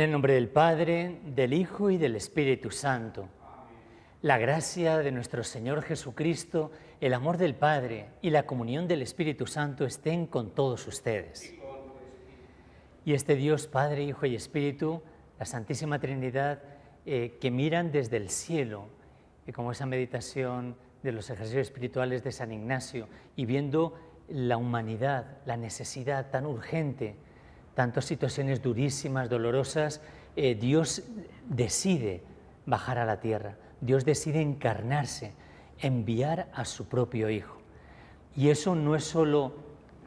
En el nombre del Padre, del Hijo y del Espíritu Santo. La gracia de nuestro Señor Jesucristo, el amor del Padre y la comunión del Espíritu Santo estén con todos ustedes. Y este Dios, Padre, Hijo y Espíritu, la Santísima Trinidad, eh, que miran desde el cielo, y como esa meditación de los ejercicios espirituales de San Ignacio, y viendo la humanidad, la necesidad tan urgente, tantas situaciones durísimas, dolorosas, eh, Dios decide bajar a la tierra, Dios decide encarnarse, enviar a su propio Hijo. Y eso no es solo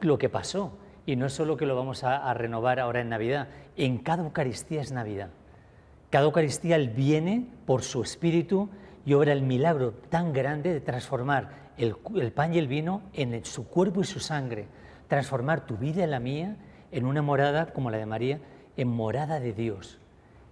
lo que pasó, y no es solo que lo vamos a, renovar ahora en Navidad, en cada Eucaristía es Navidad. Cada Eucaristía Él viene por su Espíritu y obra el milagro tan grande de transformar el, pan y el vino en su cuerpo y su sangre, transformar tu vida y la mía en una morada como la de María, en morada de Dios.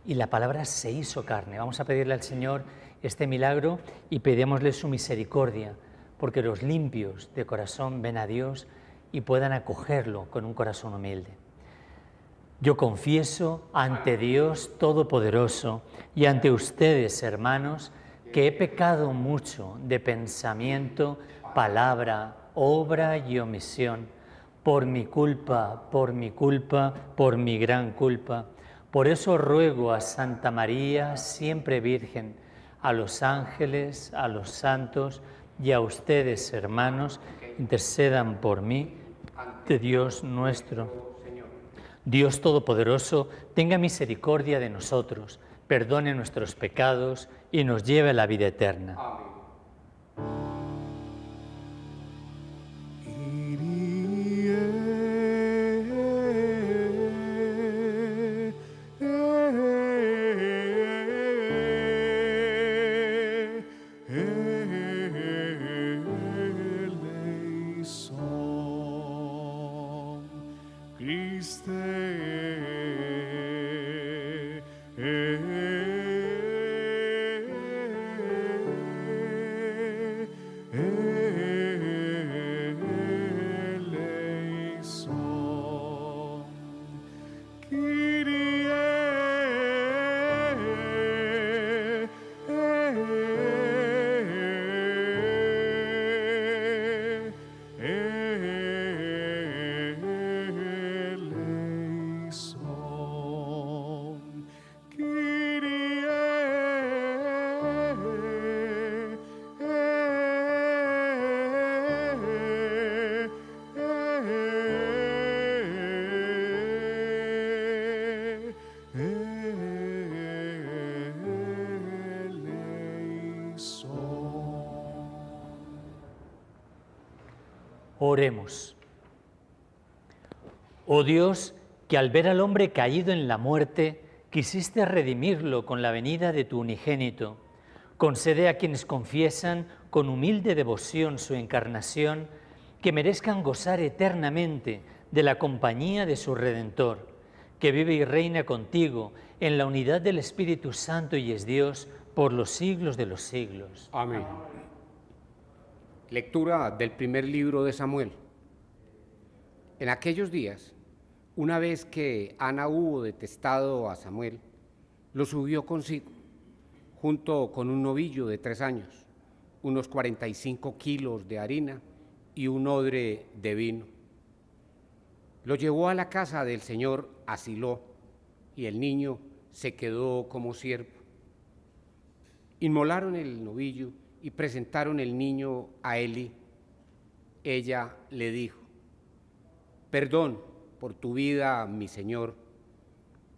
Y la palabra se hizo carne. Vamos a pedirle al Señor este milagro y pedímosle su misericordia, porque los limpios de corazón ven a Dios y puedan acogerlo con un corazón humilde. Yo confieso ante Dios Todopoderoso y ante ustedes, hermanos, que he pecado mucho de pensamiento, palabra, obra y omisión, por mi culpa, por mi culpa, por mi gran culpa. Por eso ruego a Santa María, siempre Virgen, a los ángeles, a los santos y a ustedes, hermanos, intercedan por mí, de Dios nuestro Dios Todopoderoso, tenga misericordia de nosotros, perdone nuestros pecados y nos lleve a la vida eterna. Oremos. Oh Dios, que al ver al hombre caído en la muerte, quisiste redimirlo con la venida de tu unigénito. Concede a quienes confiesan con humilde devoción su encarnación, que merezcan gozar eternamente de la compañía de su Redentor, que vive y reina contigo en la unidad del Espíritu Santo y es Dios por los siglos de los siglos. Amén. Lectura del primer libro de Samuel. En aquellos días, una vez que Ana hubo detestado a Samuel, lo subió consigo, junto con un novillo de tres años, unos 45 kilos de harina y un odre de vino. Lo llevó a la casa del Señor Asiló, y el niño se quedó como siervo. Inmolaron el novillo y presentaron el niño a Eli. Ella le dijo, perdón por tu vida, mi Señor.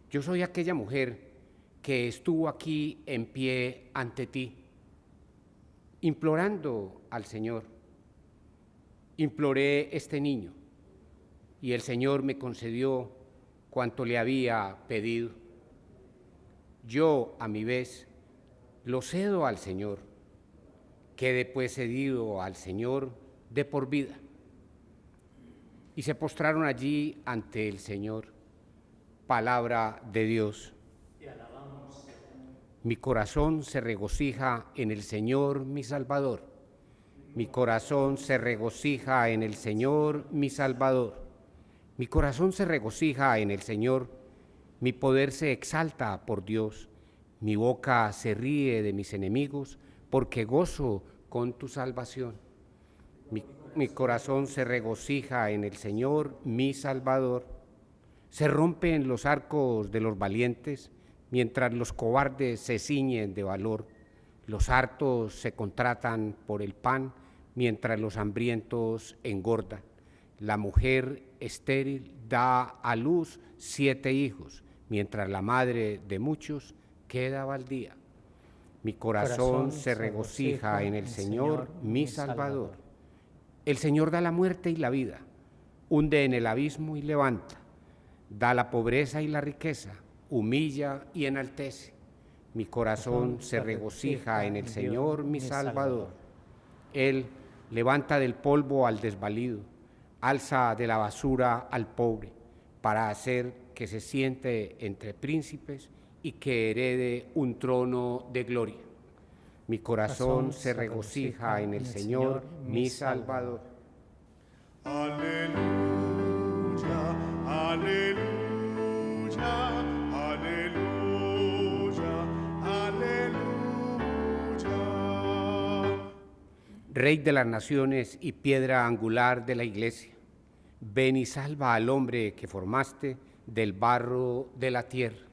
Yo soy aquella mujer que estuvo aquí en pie ante ti, implorando al Señor. Imploré este niño y el Señor me concedió cuanto le había pedido. Yo, a mi vez, lo cedo al Señor quede pues cedido al Señor de por vida. Y se postraron allí ante el Señor. Palabra de Dios. Mi corazón se regocija en el Señor mi Salvador. Mi corazón se regocija en el Señor mi Salvador. Mi corazón se regocija en el Señor Mi poder se exalta por Dios. Mi boca se ríe de mis enemigos porque gozo con tu salvación. Mi, corazón se regocija en el Señor, mi Salvador. Se rompen los arcos de los valientes mientras los cobardes se ciñen de valor. Los hartos se contratan por el pan mientras los hambrientos engordan. La mujer estéril da a luz siete hijos, mientras la madre de muchos queda baldía. Mi corazón, se regocija en el Señor, mi Salvador. El Señor da la muerte y la vida, hunde en el abismo y levanta, da la pobreza y la riqueza, humilla y enaltece. Mi corazón se regocija en el Señor, mi Salvador. Él levanta del polvo al desvalido, alza de la basura al pobre, para hacer que se siente entre príncipes y que herede un trono de gloria. Mi corazón se regocija en el Señor, mi Salvador. Aleluya, aleluya, aleluya, aleluya. Rey de las naciones y piedra angular de la iglesia, ven y salva al hombre que formaste del barro de la tierra.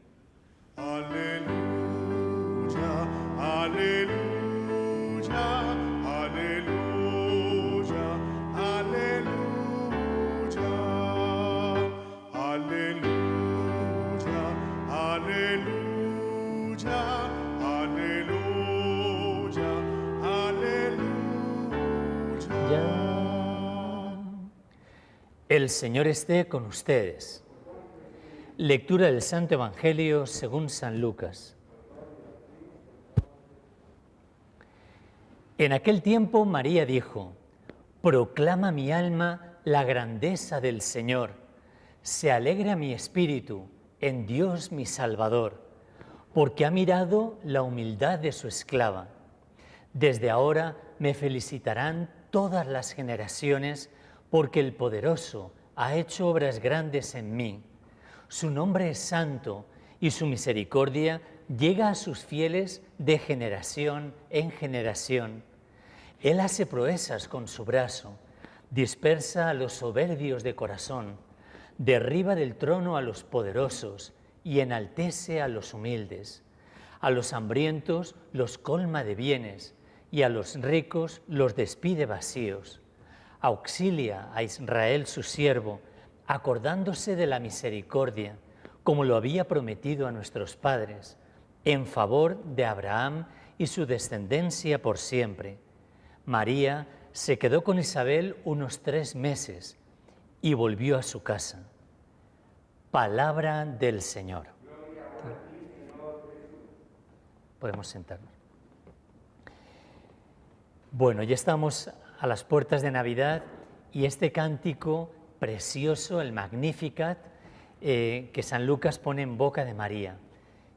El Señor esté con ustedes. Lectura del Santo Evangelio según San Lucas. En aquel tiempo María dijo, Proclama mi alma la grandeza del Señor, se alegra mi espíritu en Dios mi Salvador, porque ha mirado la humildad de su esclava. Desde ahora me felicitarán todas las generaciones, porque el poderoso ha hecho obras grandes en mí. Su nombre es santo y su misericordia llega a sus fieles de generación en generación. Él hace proezas con su brazo, dispersa a los soberbios de corazón, derriba del trono a los poderosos y enaltece a los humildes. A los hambrientos los colma de bienes y a los ricos los despide vacíos. Auxilia a Israel su siervo, acordándose de la misericordia, como lo había prometido a nuestros padres, en favor de Abraham y su descendencia por siempre. María se quedó con Isabel unos tres meses y volvió a su casa. Palabra del Señor. Podemos sentarnos. Bueno, ya estamos a las puertas de Navidad y este cántico precioso, el Magnificat, eh, que San Lucas pone en boca de María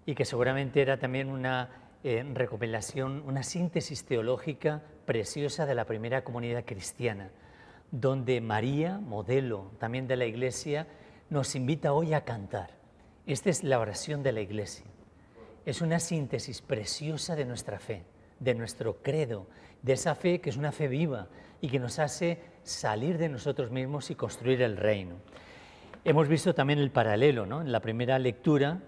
y que seguramente era también una eh, recopilación, una síntesis teológica preciosa de la primera comunidad cristiana, donde María, modelo también de la Iglesia, nos invita hoy a cantar. Esta es la oración de la Iglesia. Es una síntesis preciosa de nuestra fe, de nuestro credo, de esa fe que es una fe viva y que nos hace salir de nosotros mismos y construir el reino. Hemos visto también el paralelo ¿no? en la primera lectura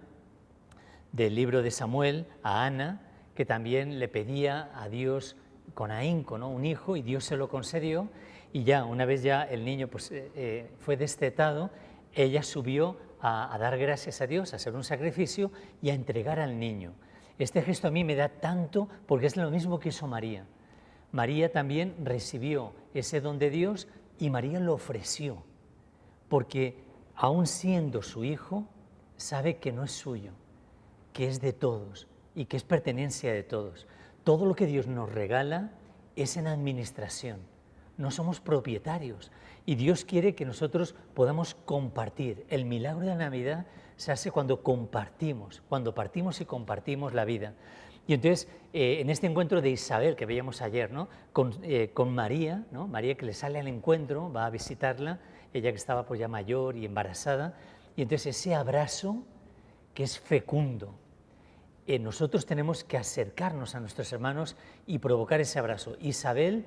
del libro de Samuel a Ana, que también le pedía a Dios con ahínco ¿no? un hijo y Dios se lo concedió y ya una vez ya el niño pues, eh, eh, fue destetado, ella subió a, a dar gracias a Dios, a hacer un sacrificio y a entregar al niño. Este gesto a mí me da tanto porque es lo mismo que hizo María. María también recibió ese don de Dios y María lo ofreció, porque aun siendo su hijo, sabe que no es suyo, que es de todos y que es pertenencia de todos. Todo lo que Dios nos regala es en administración, no somos propietarios y Dios quiere que nosotros podamos compartir. El milagro de la Navidad se hace cuando compartimos, cuando partimos y compartimos la vida. Y entonces, eh, en este encuentro de Isabel que veíamos ayer, ¿no? con, eh, con María, ¿no? María que le sale al encuentro, va a visitarla, ella que estaba pues ya mayor y embarazada, y entonces ese abrazo que es fecundo. Eh, nosotros tenemos que acercarnos a nuestros hermanos y provocar ese abrazo. Isabel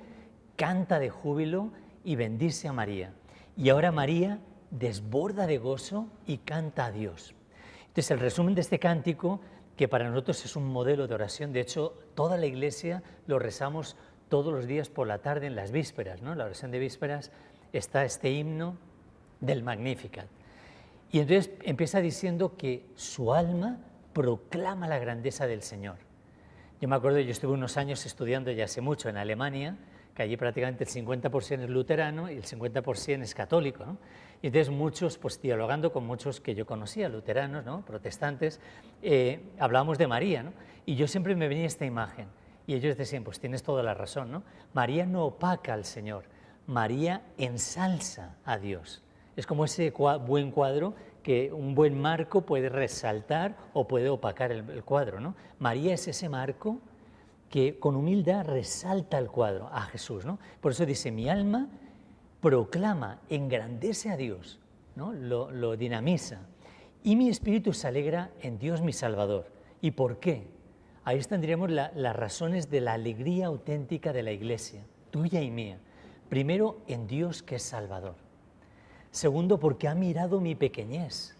canta de júbilo y bendice a María. Y ahora María desborda de gozo y canta a Dios. Entonces, el resumen de este cántico, que para nosotros es un modelo de oración, de hecho, toda la iglesia lo rezamos todos los días por la tarde en las vísperas, ¿no? La oración de vísperas está este himno del Magnificat. Y entonces empieza diciendo que su alma proclama la grandeza del Señor. Yo me acuerdo, yo estuve unos años estudiando ya hace mucho en Alemania, que allí prácticamente el 50% es luterano y el 50% es católico. ¿no? Y entonces muchos, pues dialogando con muchos que yo conocía, luteranos, ¿no? protestantes, eh, hablábamos de María. ¿no? Y yo siempre me venía esta imagen. Y ellos decían, pues tienes toda la razón, ¿no? María no opaca al Señor, María ensalza a Dios. Es como ese buen cuadro que un buen marco puede resaltar o puede opacar el, cuadro. ¿no? María es ese marco que con humildad resalta el cuadro a Jesús. ¿no? Por eso dice, mi alma proclama, engrandece a Dios, lo dinamiza, y mi espíritu se alegra en Dios mi Salvador. ¿Y por qué? Ahí tendríamos las razones de la alegría auténtica de la Iglesia, tuya y mía. Primero, en Dios que es Salvador. Segundo, porque ha mirado mi pequeñez.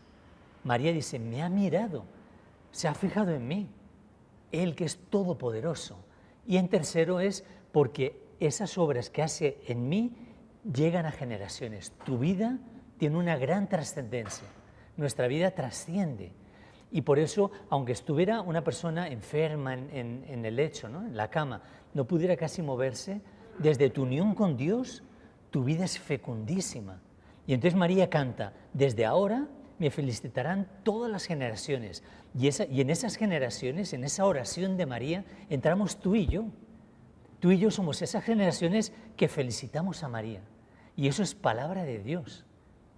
María dice, me ha mirado, se ha fijado en mí, Él que es todopoderoso. Y en tercero es porque esas obras que hace en mí llegan a generaciones. Tu vida tiene una gran trascendencia, nuestra vida trasciende. Y por eso, aunque estuviera una persona enferma en, el lecho, ¿no? en la cama, no pudiera casi moverse, desde tu unión con Dios, tu vida es fecundísima y entonces María canta, desde ahora me felicitarán todas las generaciones. Y, y en esas generaciones, en esa oración de María, entramos tú y yo. Tú y yo somos esas generaciones que felicitamos a María. Y eso es palabra de Dios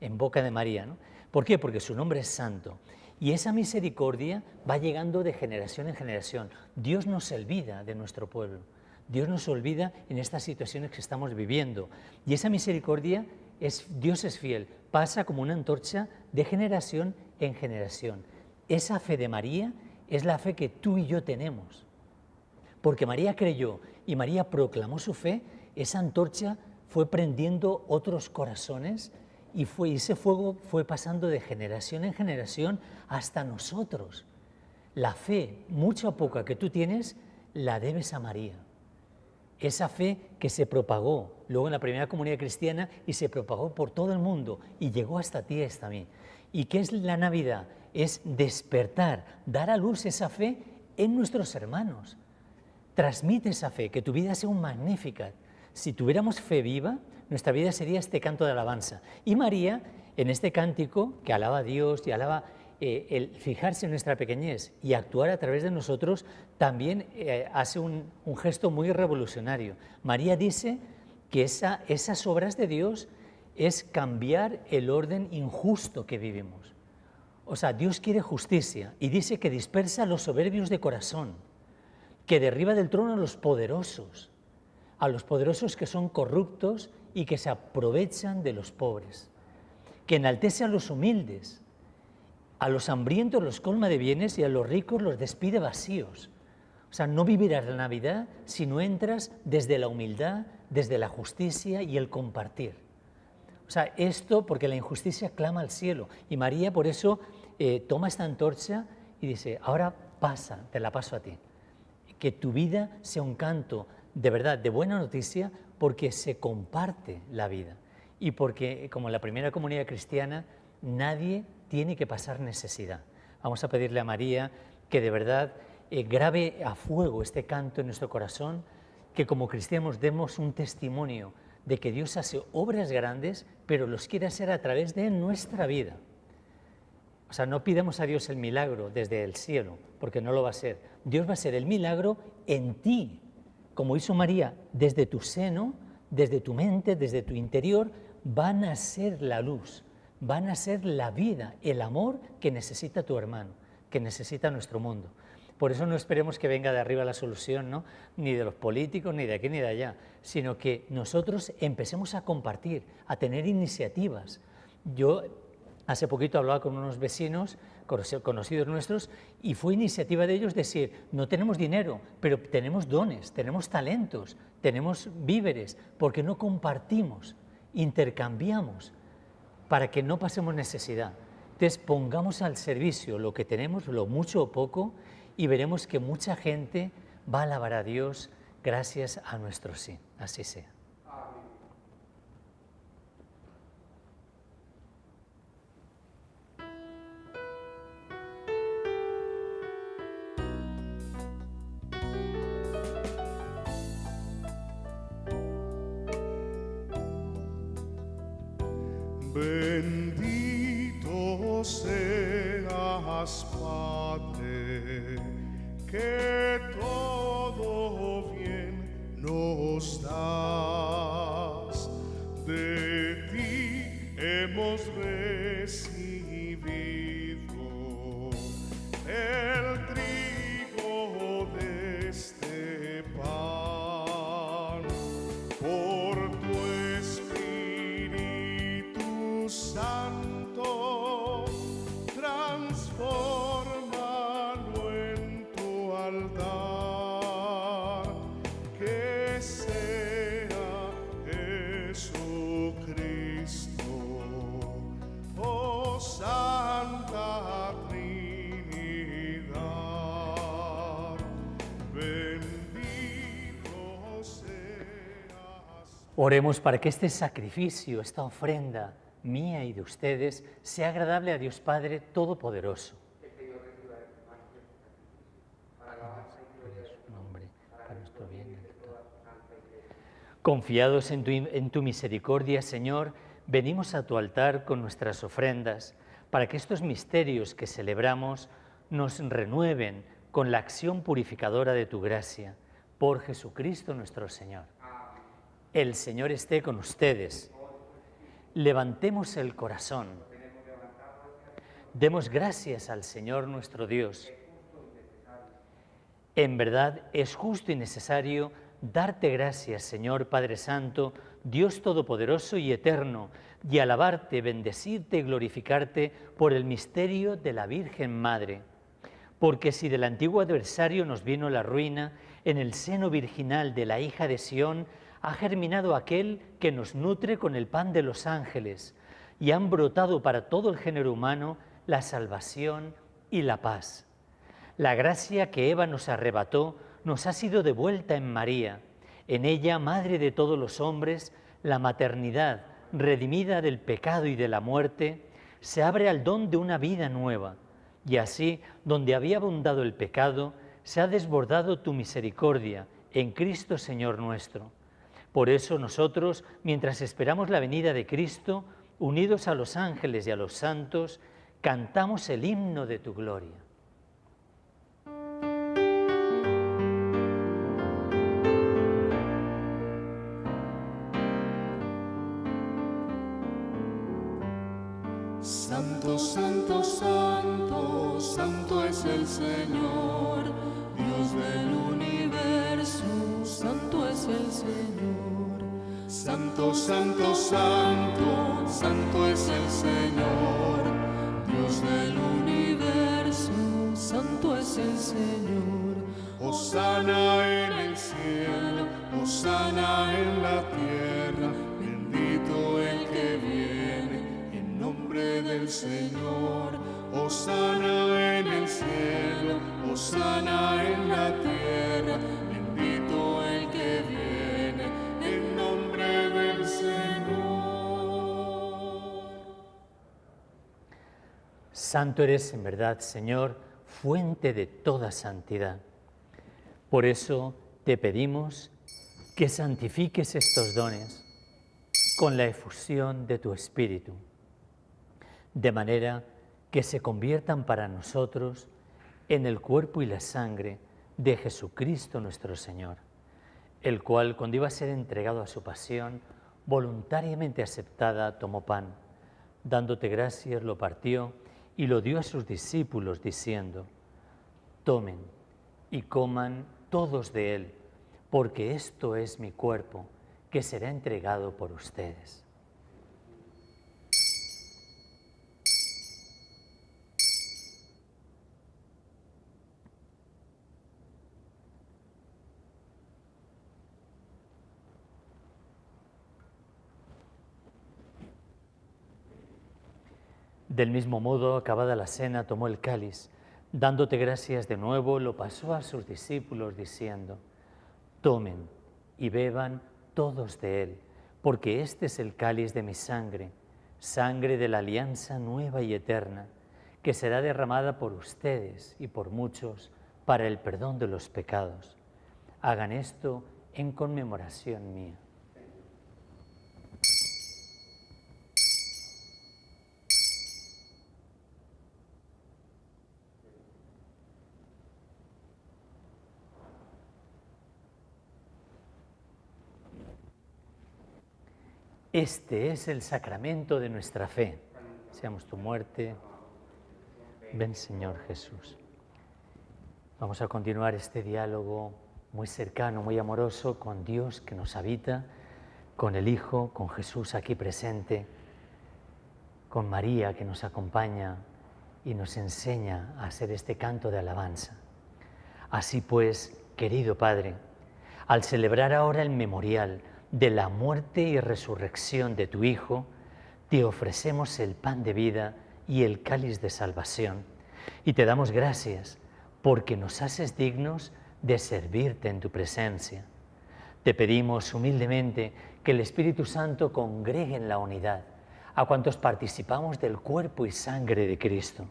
en boca de María. ¿no? ¿Por qué? Porque su nombre es santo. Y esa misericordia va llegando de generación en generación. Dios no se olvida de nuestro pueblo. Dios nos olvida en estas situaciones que estamos viviendo. Y esa misericordia Dios es fiel, pasa como una antorcha de generación en generación. Esa fe de María es la fe que tú y yo tenemos. Porque María creyó y María proclamó su fe, esa antorcha fue prendiendo otros corazones y, y ese fuego fue pasando de generación en generación hasta nosotros. La fe, mucha o poca que tú tienes, la debes a María esa fe que se propagó luego en la primera comunidad cristiana y se propagó por todo el mundo y llegó hasta ti mí. ¿Y qué es la Navidad? Es despertar, dar a luz esa fe en nuestros hermanos. Transmite esa fe, que tu vida sea un magnífica. Si tuviéramos fe viva, nuestra vida sería este canto de alabanza. Y María, en este cántico que alaba a Dios y alaba eh, el fijarse en nuestra pequeñez y actuar a través de nosotros también eh, hace un, gesto muy revolucionario. María dice que esa, esas obras de Dios es cambiar el orden injusto que vivimos. O sea, Dios quiere justicia y dice que dispersa a los soberbios de corazón, que derriba del trono a los poderosos, a los poderosos que son corruptos y que se aprovechan de los pobres, que enaltece a los humildes, a los hambrientos los colma de bienes y a los ricos los despide vacíos. O sea, no vivirás la Navidad si no entras desde la humildad, desde la justicia y el compartir. O sea, esto porque la injusticia clama al cielo. Y María por eso eh, toma esta antorcha y dice, ahora pasa, te la paso a ti. Que tu vida sea un canto de verdad, de buena noticia, porque se comparte la vida. Y porque, como la primera comunidad cristiana, nadie tiene que pasar necesidad. Vamos a pedirle a María que de verdad eh, grabe a fuego este canto en nuestro corazón, que como cristianos demos un testimonio de que Dios hace obras grandes, pero los quiere hacer a través de nuestra vida. O sea, no pidamos a Dios el milagro desde el cielo, porque no lo va a ser. Dios va a ser el milagro en ti, como hizo María, desde tu seno, desde tu mente, desde tu interior, van a ser la luz van a ser la vida, el amor que necesita tu hermano, que necesita nuestro mundo. Por eso no esperemos que venga de arriba la solución, ¿no? ni de los políticos, ni de aquí ni de allá, sino que nosotros empecemos a compartir, a tener iniciativas. Yo hace poquito hablaba con unos vecinos conoci- conocidos nuestros, y fue iniciativa de ellos decir, no tenemos dinero, pero tenemos dones, tenemos talentos, tenemos víveres, porque no compartimos, intercambiamos, para que no pasemos necesidad. Entonces pongamos al servicio lo que tenemos, lo mucho o poco, y veremos que mucha gente va a alabar a Dios gracias a nuestro sí. Así sea. Seas, Padre, que todo bien nos das. De ti hemos recibido Oremos para que este sacrificio, esta ofrenda mía y de ustedes, sea agradable a Dios Padre Todopoderoso. Confiados en tu, en tu misericordia, Señor, venimos a tu altar con nuestras ofrendas, para que estos misterios que celebramos nos renueven con la acción purificadora de tu gracia, por Jesucristo nuestro Señor. El Señor esté con ustedes. Levantemos el corazón. Demos gracias al Señor nuestro Dios. En verdad es justo y necesario darte gracias, Señor Padre Santo, Dios Todopoderoso y Eterno, y alabarte, bendecirte y glorificarte por el misterio de la Virgen Madre. Porque si del antiguo adversario nos vino la ruina, en el seno virginal de la hija de Sión ha germinado aquel que nos nutre con el pan de los ángeles, y han brotado para todo el género humano la salvación y la paz. La gracia que Eva nos arrebató nos ha sido devuelta en María. En ella, Madre de todos los hombres, la maternidad, redimida del pecado y de la muerte, se abre al don de una vida nueva. Y así, donde había abundado el pecado, se ha desbordado tu misericordia en Cristo Señor nuestro. Por eso nosotros, mientras esperamos la venida de Cristo, unidos a los ángeles y a los santos, cantamos el himno de tu gloria. Santo, santo, santo, santo es el Señor, Santo, santo, santo, santo es el Señor, Dios del universo, santo es el Señor. Osana en el cielo, Osana en la tierra, bendito el que viene en nombre del Señor. Osana en el cielo, Osana en la tierra, Santo eres en verdad, Señor, fuente de toda santidad. Por eso te pedimos que santifiques estos dones con la efusión de tu Espíritu, de manera que se conviertan para nosotros en el cuerpo y la sangre de Jesucristo nuestro Señor, el cual cuando iba a ser entregado a su pasión, voluntariamente aceptada, tomó pan, dándote gracias, lo partió y lo dio a sus discípulos, diciendo, tomen y coman todos de él, porque esto es mi cuerpo, que será entregado por ustedes. Del mismo modo, acabada la cena, tomó el cáliz, dándote gracias de nuevo, lo pasó a sus discípulos diciendo, tomen y beban todos de él, porque este es el cáliz de mi sangre, sangre de la alianza nueva y eterna, que será derramada por ustedes y por muchos para el perdón de los pecados. Hagan esto en conmemoración mía. Este es el sacramento de nuestra fe. Seamos tu muerte. Ven Señor Jesús. Vamos a continuar este diálogo muy cercano, muy amoroso con Dios que nos habita, con el Hijo, con Jesús aquí presente, con María que nos acompaña y nos enseña a hacer este canto de alabanza. Así pues, querido Padre, al celebrar ahora el memorial, de la muerte y resurrección de tu Hijo, te ofrecemos el pan de vida y el cáliz de salvación. Y te damos gracias porque nos haces dignos de servirte en tu presencia. Te pedimos humildemente que el Espíritu Santo congregue en la unidad a cuantos participamos del cuerpo y sangre de Cristo.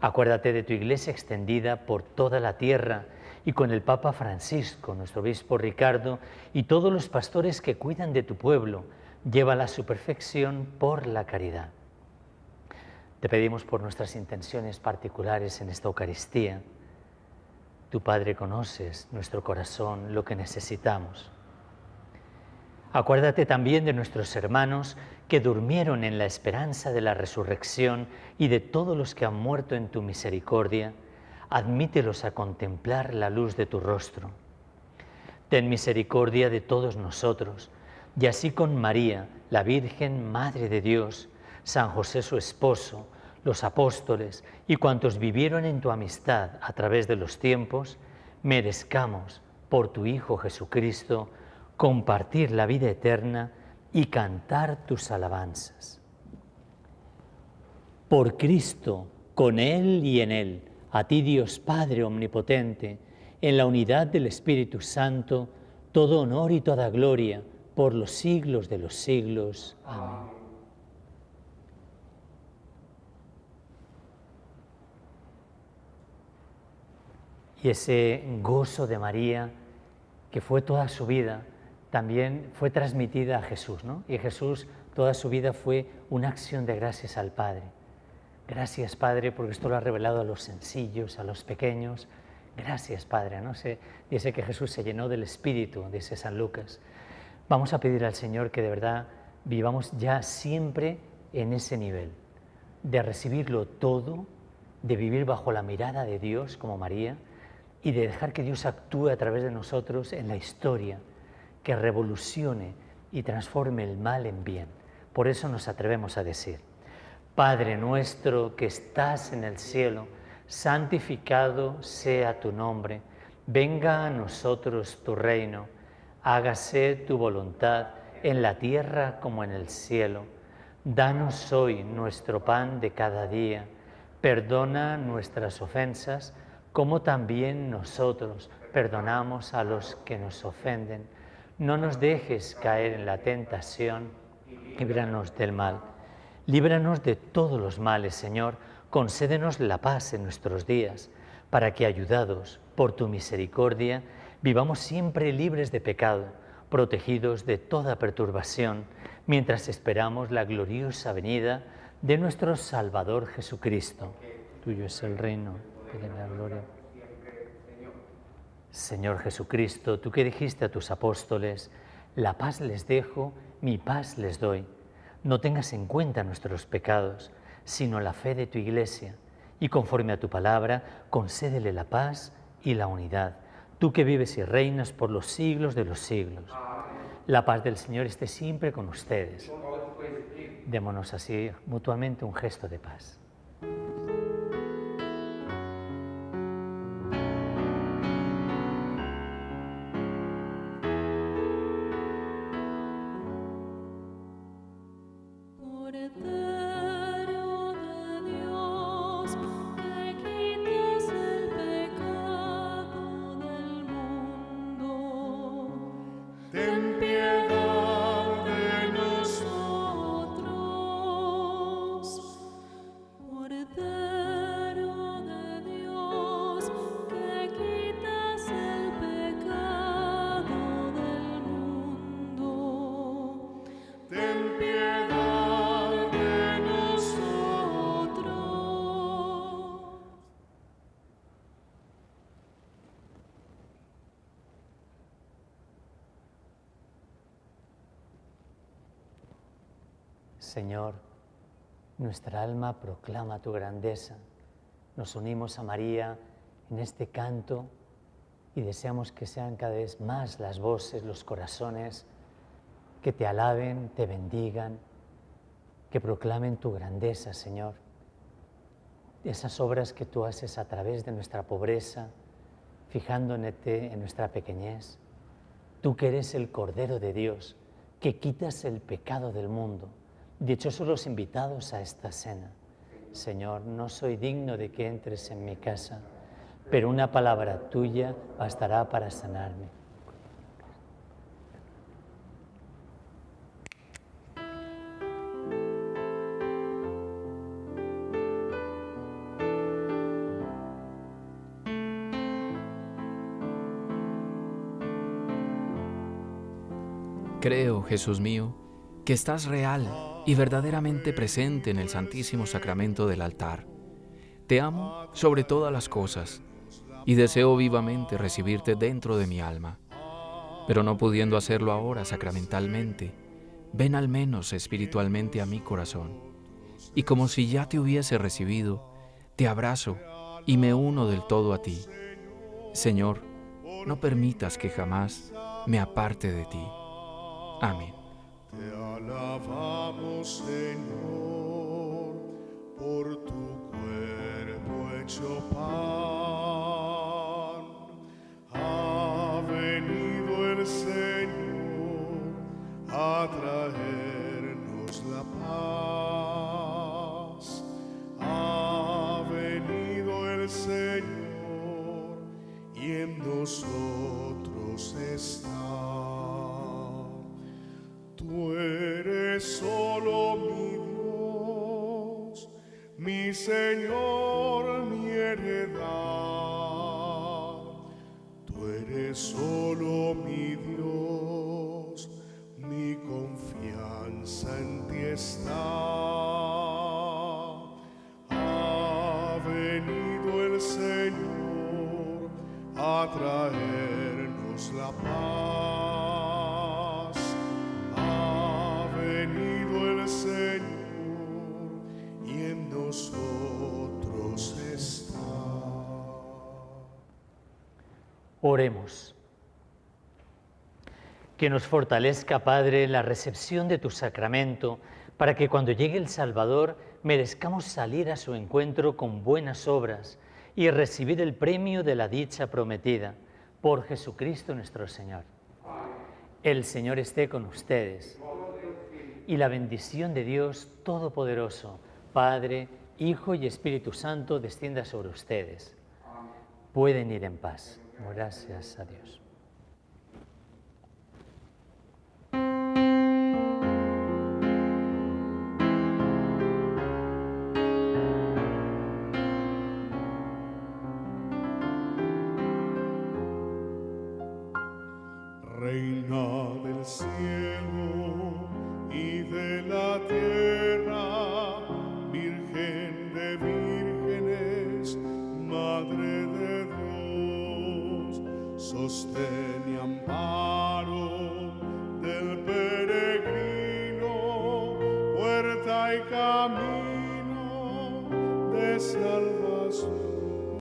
Acuérdate de tu iglesia extendida por toda la tierra y con el Papa Francisco, nuestro obispo Ricardo y todos los pastores que cuidan de tu pueblo, lleva a su perfección por la caridad. Te pedimos por nuestras intenciones particulares en esta Eucaristía. Tu Padre conoces nuestro corazón, lo que necesitamos. Acuérdate también de nuestros hermanos que durmieron en la esperanza de la resurrección y de todos los que han muerto en tu misericordia admítelos a contemplar la luz de tu rostro. Ten misericordia de todos nosotros, y así con María, la Virgen Madre de Dios, San José su esposo, los apóstoles y cuantos vivieron en tu amistad a través de los tiempos, merezcamos, por tu Hijo Jesucristo, compartir la vida eterna y cantar tus alabanzas. Por Cristo, con Él y en Él, a ti Dios Padre Omnipotente, en la unidad del Espíritu Santo, todo honor y toda gloria por los siglos de los siglos. Amén. Y ese gozo de María, que fue toda su vida, también fue transmitida a Jesús, ¿no? Y Jesús toda su vida fue una acción de gracias al Padre. Gracias, Padre, porque esto lo ha revelado a los sencillos, a los pequeños. Gracias, Padre. ¿no? sé dice que Jesús se llenó del Espíritu, dice San Lucas. Vamos a pedir al Señor que de verdad vivamos ya siempre en ese nivel, de recibirlo todo, de vivir bajo la mirada de Dios como María y de dejar que Dios actúe a través de nosotros en la historia, que revolucione y transforme el mal en bien. Por eso nos atrevemos a decir, Padre nuestro que estás en el cielo, santificado sea tu nombre, venga a nosotros tu reino, hágase tu voluntad en la tierra como en el cielo. Danos hoy nuestro pan de cada día, perdona nuestras ofensas como también nosotros perdonamos a los que nos ofenden. No nos dejes caer en la tentación, líbranos del mal. Líbranos de todos los males, Señor, concédenos la paz en nuestros días, para que, ayudados por tu misericordia, vivamos siempre libres de pecado, protegidos de toda perturbación, mientras esperamos la gloriosa venida de nuestro Salvador Jesucristo. Tuyo es el reino y la gloria. Señor Jesucristo, tú que dijiste a tus apóstoles, la paz les dejo, mi paz les doy no tengas en cuenta nuestros pecados, sino la fe de tu iglesia, y conforme a tu palabra, concédele la paz y la unidad, tú que vives y reinas por los siglos de los siglos. La paz del Señor esté siempre con ustedes. Démonos así mutuamente un gesto de paz. Señor, nuestra alma proclama tu grandeza. Nos unimos a María en este canto y deseamos que sean cada vez más las voces, los corazones que te alaben, te bendigan, que proclamen tu grandeza, Señor. Esas obras que tú haces a través de nuestra pobreza, fijándote en nuestra pequeñez. Tú que eres el Cordero de Dios, que quitas el pecado del mundo. Dichosos los invitados a esta cena. Señor, no soy digno de que entres en mi casa, pero una palabra tuya bastará para sanarme. Creo, Jesús mío, que estás real y verdaderamente presente en el Santísimo Sacramento del altar. Te amo sobre todas las cosas y deseo vivamente recibirte dentro de mi alma. Pero no pudiendo hacerlo ahora sacramentalmente, ven al menos espiritualmente a mi corazón. Y como si ya te hubiese recibido, te abrazo y me uno del todo a ti. Señor, no permitas que jamás me aparte de ti. Amén. Te alabamos, Señor, por tu cuerpo hecho pan. Ha venido el Señor a traernos la paz. Ha venido el Señor y en nosotros está. Tú eres solo mi Dios, mi Señor, mi heredad. Tú eres solo mi Dios, mi confianza en ti está. Que nos fortalezca, Padre, la recepción de tu sacramento, para que cuando llegue el Salvador merezcamos salir a su encuentro con buenas obras y recibir el premio de la dicha prometida por Jesucristo nuestro Señor. El Señor esté con ustedes y la bendición de Dios Todopoderoso, Padre, Hijo y Espíritu Santo, descienda sobre ustedes. Pueden ir en paz. Gracias a Dios.